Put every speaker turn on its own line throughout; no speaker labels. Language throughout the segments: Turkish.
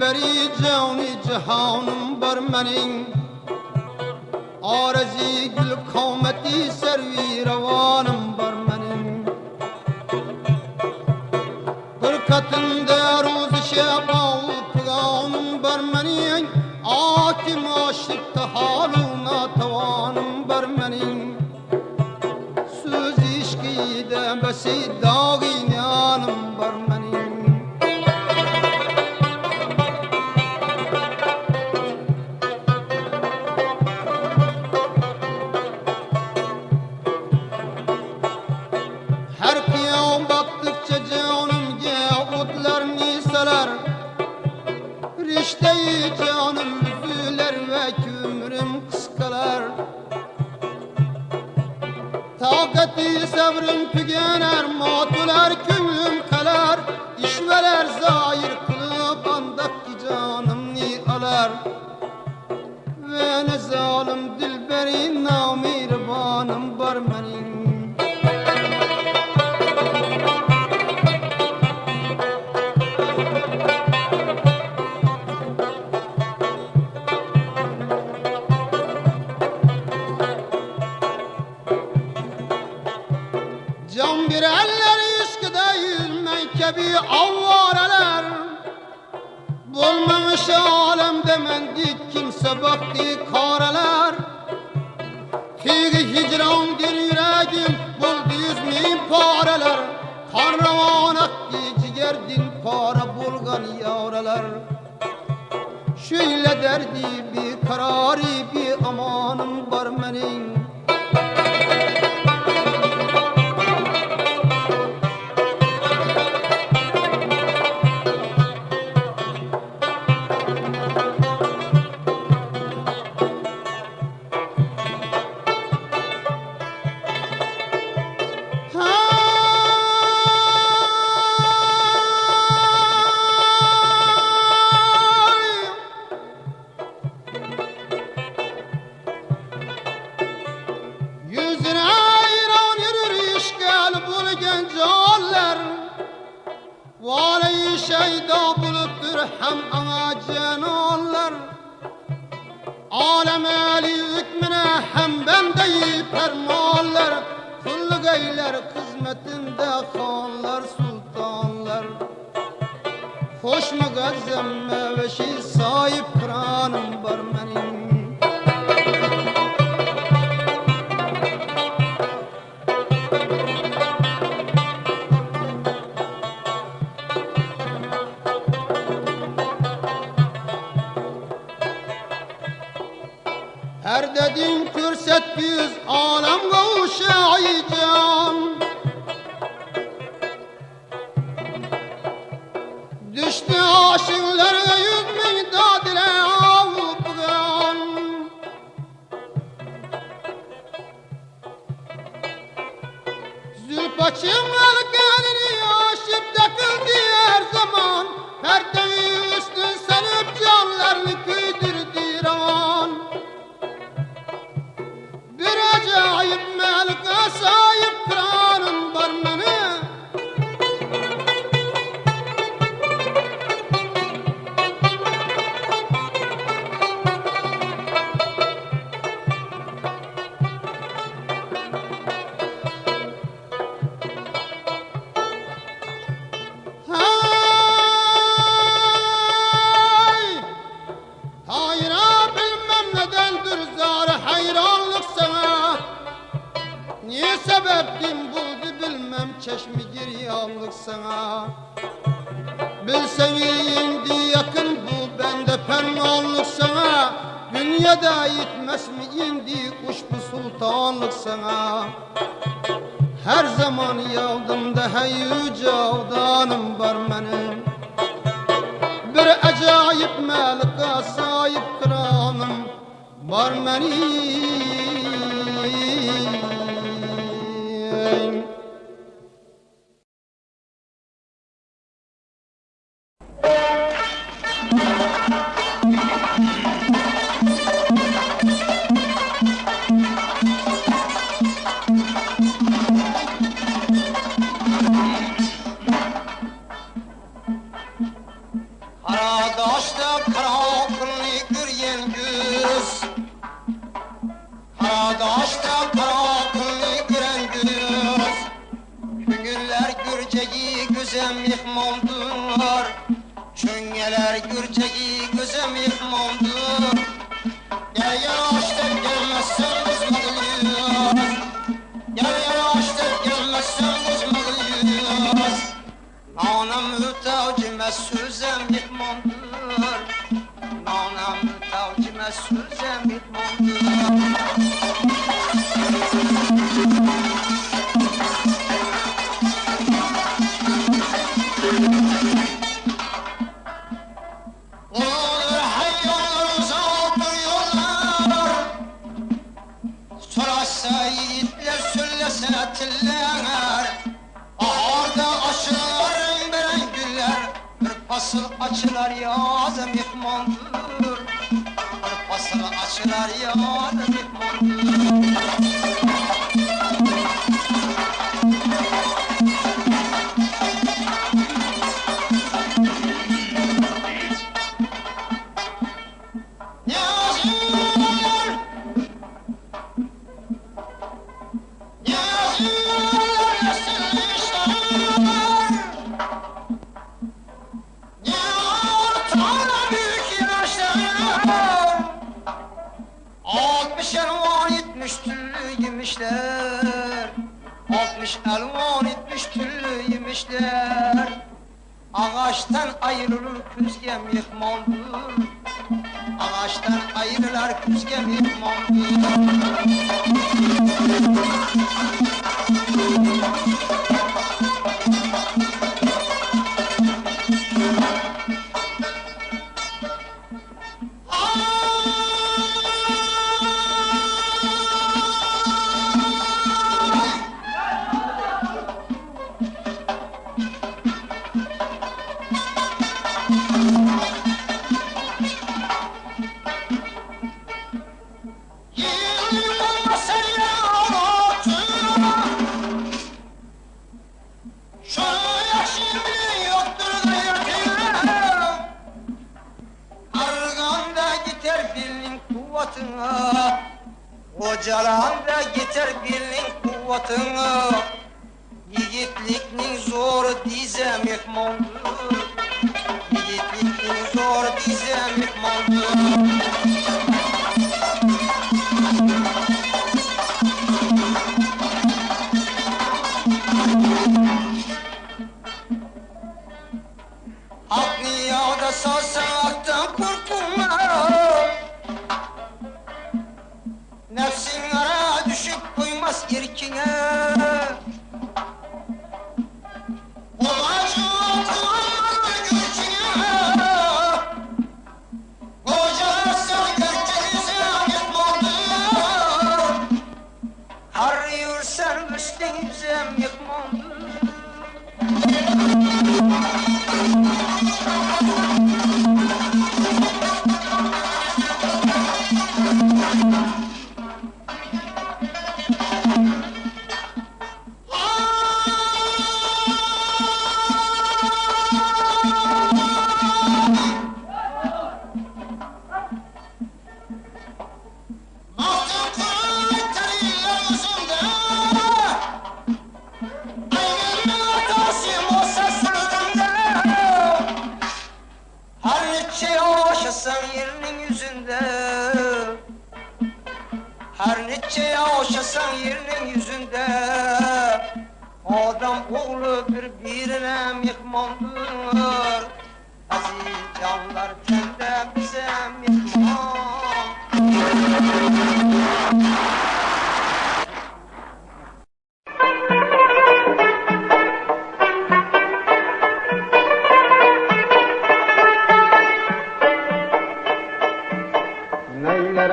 بری جانی جهانم بر منین. آرزی گل قومتی سروی Çelebi avvareler Bulmamış alemde mendik kimse baktı kareler Figi hicrandir yüreğim buldu yüz bin pareler Kan revan etti ciger dil para bulgan yavreler Şöyle derdi bir kararı bir amanım نانم تاج مسوزم bitmandır Nanam tacime sözem bitmandır achirar yozim mehmondir bir fasl achirar yozim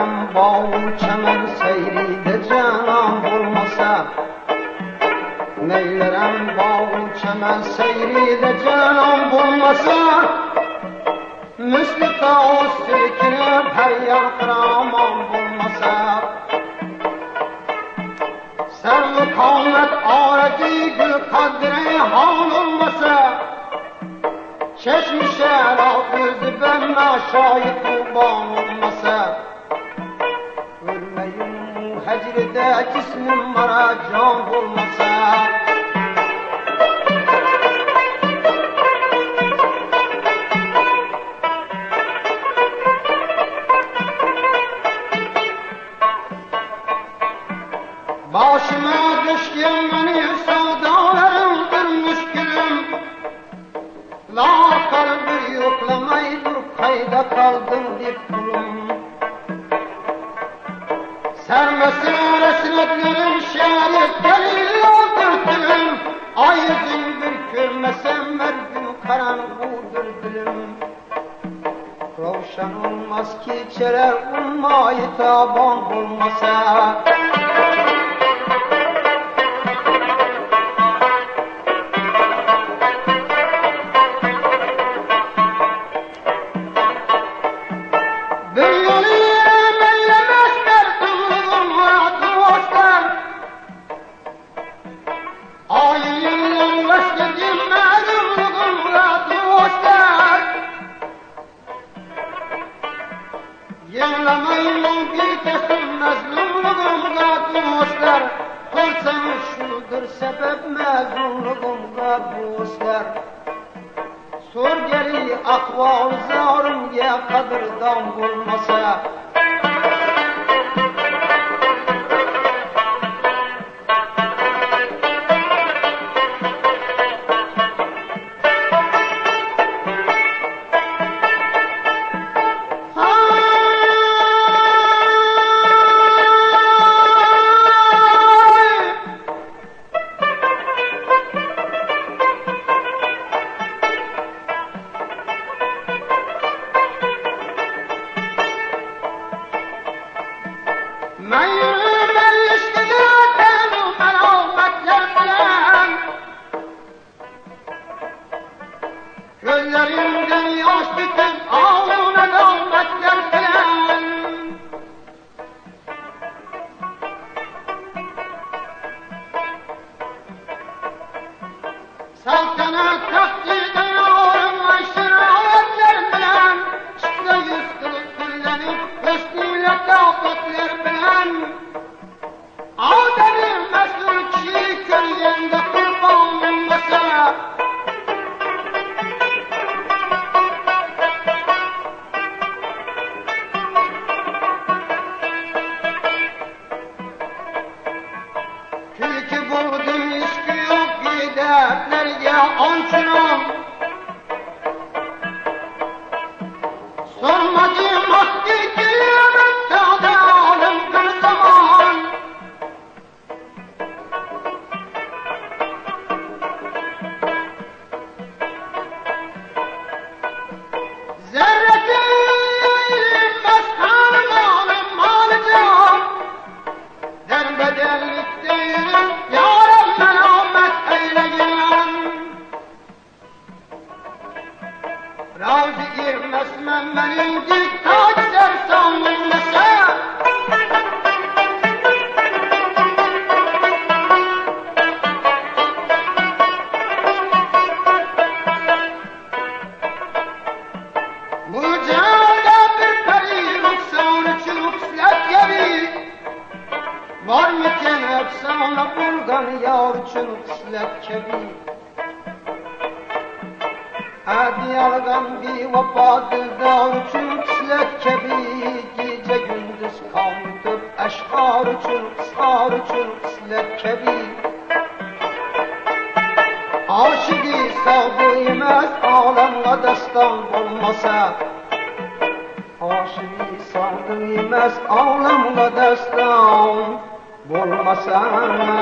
Gecəm bal kəmər seyridəcəm olmasa Neylərəm bal kəmər seyridəcəm olmasa Müslüqə o silkinib hər yer qıramam olmasa Sən mukamet araki gül kadre hal olmasa. Çeşmişe rahat yüzü ben aşağıya kurban olmasa. Şehirde cismim bana can olmasa Başıma düşkün beni sevdalarım bir müşkülüm La kalbi yoklamayı dur kayda kaldım dip kulum. Sermesin resmetlerin şerif delil oldurtun Ayetin bürkün mesemmer gün karanlıktır dilim Rovşan olmaz ki içere ummayı taban olmasa. sebep mezunluğumda bu işler. Sor geri akval zarım ya kadırdan bulmasa passar.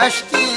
أشتي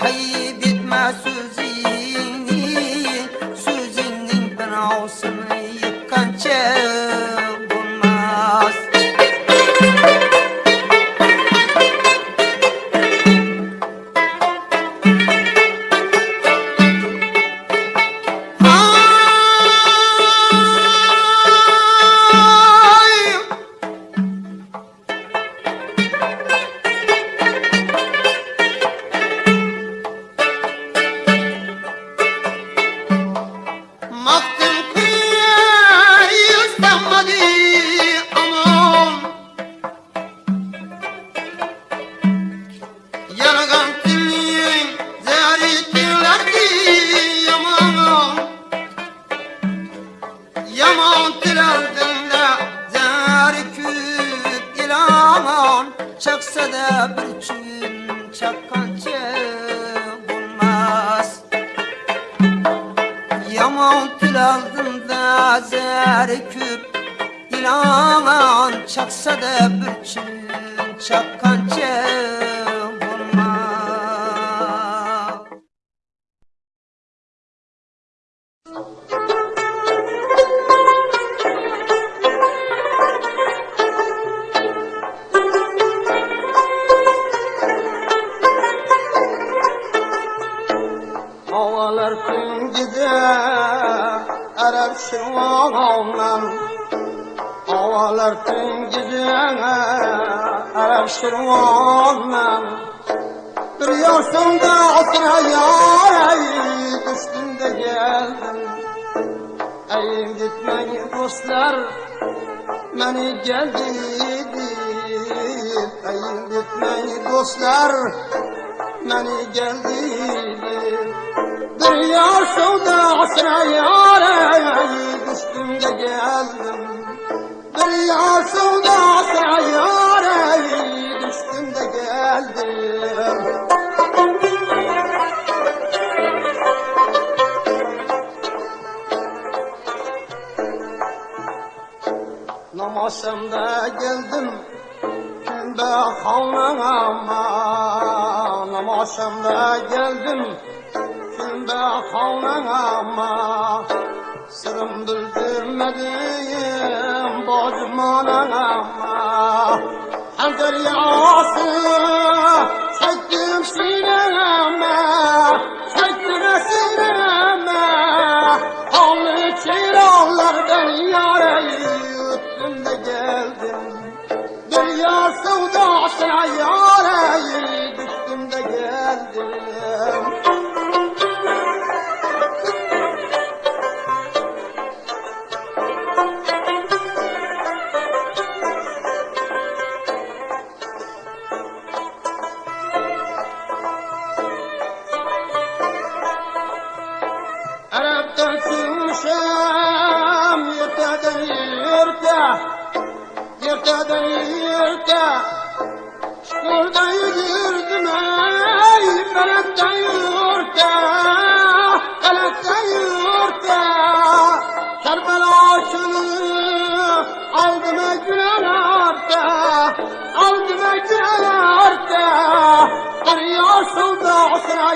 حي Çaksa da bir çün çakkancı bulmaz. Yaman tül aldığında zer küp. İlan Çaksa da bir çün çakkancı Şirvanımdan Havalar Erer şirvanımdan Bir yaşımda asra yar Düştüm de geldim Ey gitmeyin dostlar Beni geldi Ey gitmeyin dostlar Beni geldi Bir yar sevdasına yâre Düştüm de geldim. Bir yar sevdasına yâre Düştüm de geldim. Namasamda geldim. Kimde havlanama Namasamda geldim. Kimde havlanama Sırım bildirmedim Bacım anama Hanzer Yurda da yurda Şurada girdim ey Felekte yurda Felekte yurda Kerbela aşını Aldıma gülen arda Aldıma gülen arda Karıya solda osra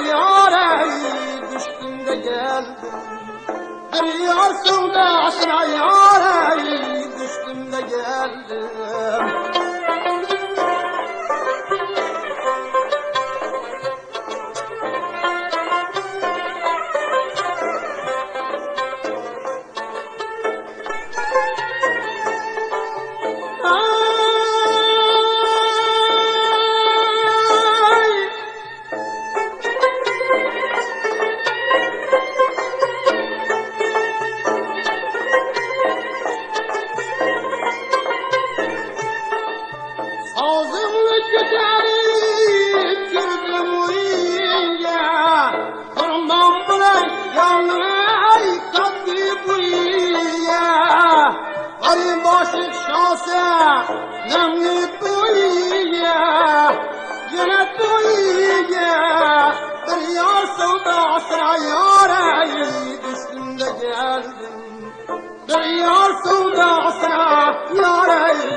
düştüm de geldim.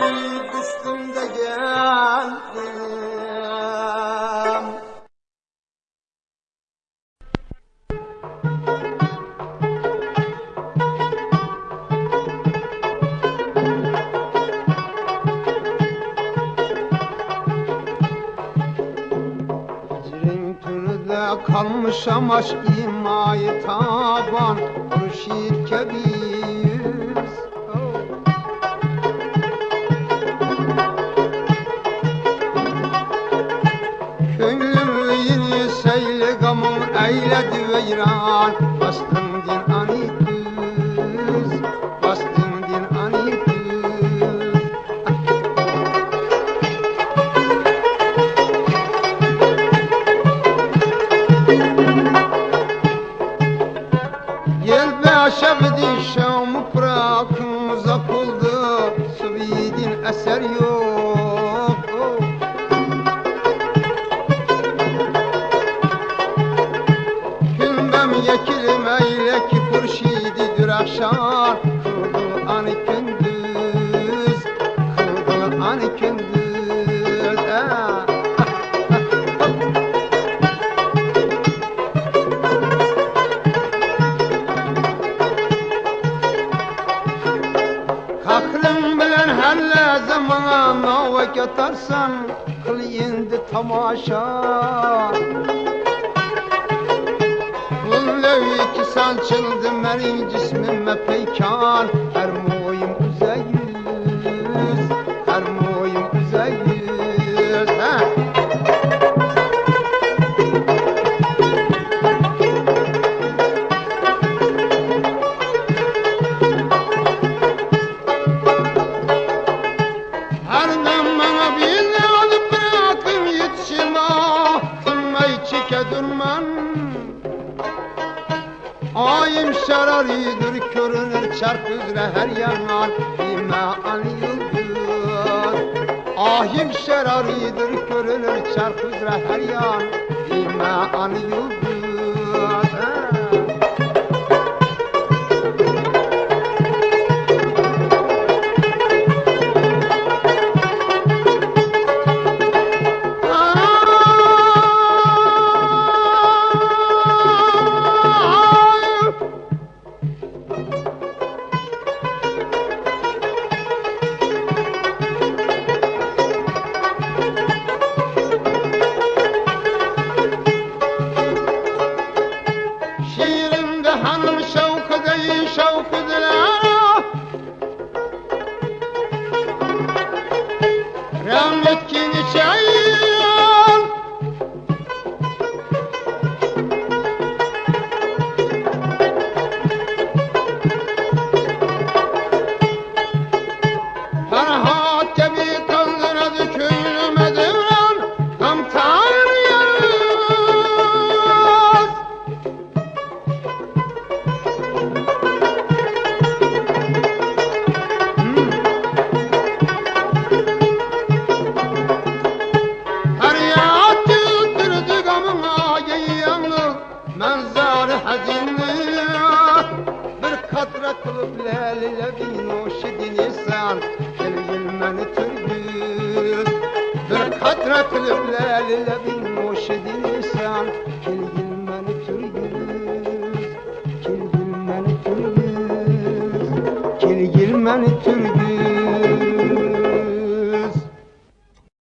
Ey düştüm de geldim Kalmış amaç imayı taban. Mürşid kebir eyledi veyran Bastın چلد مری جسم مپیکان هر مو